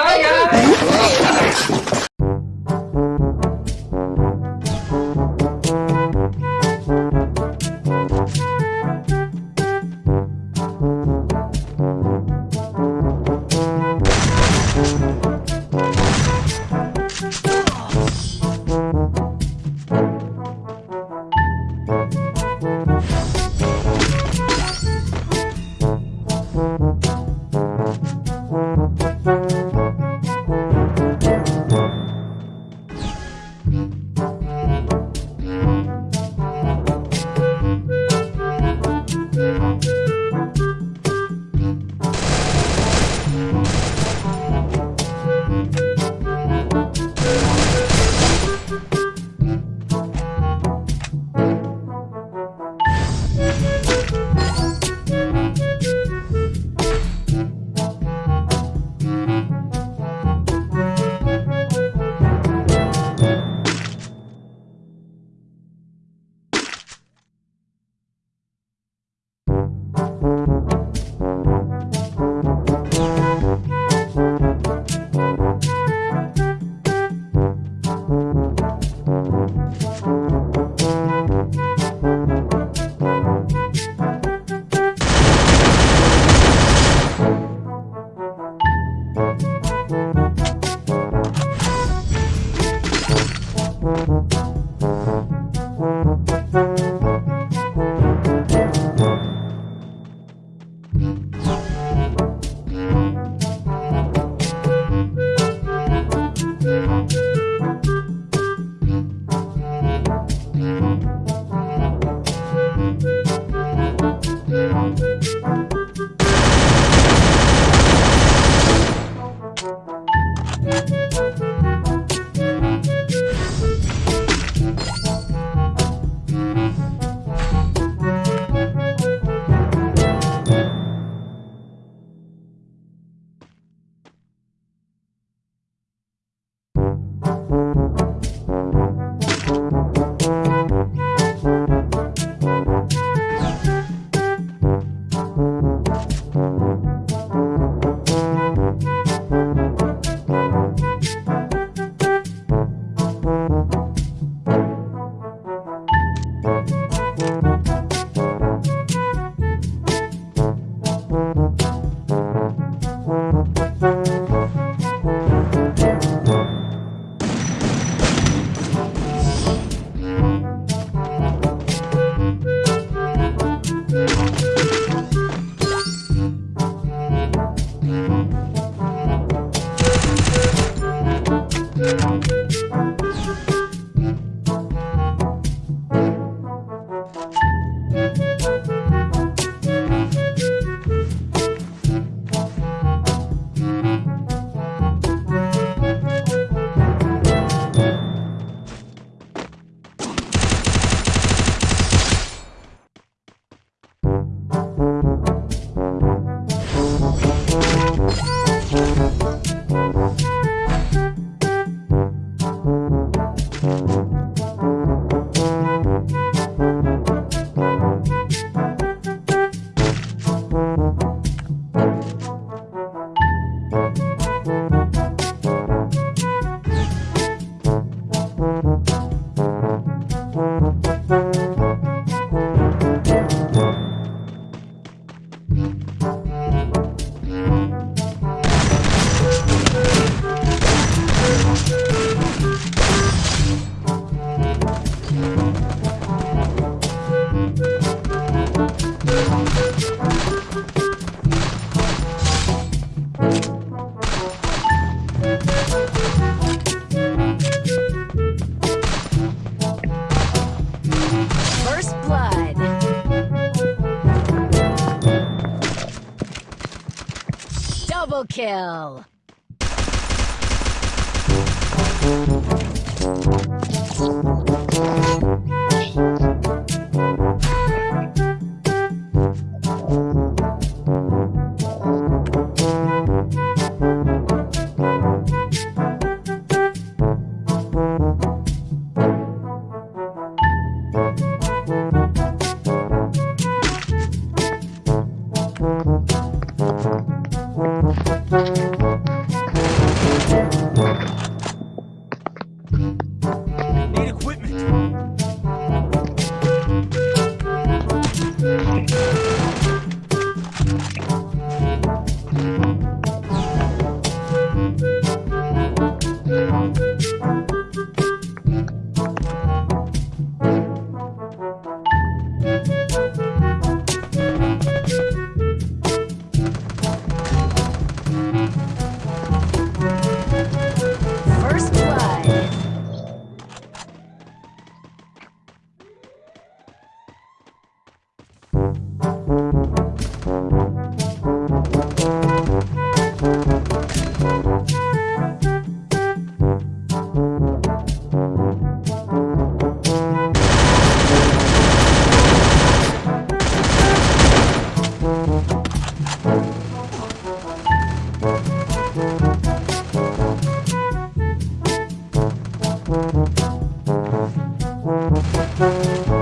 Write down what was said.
Ai, ai! Double kill! Música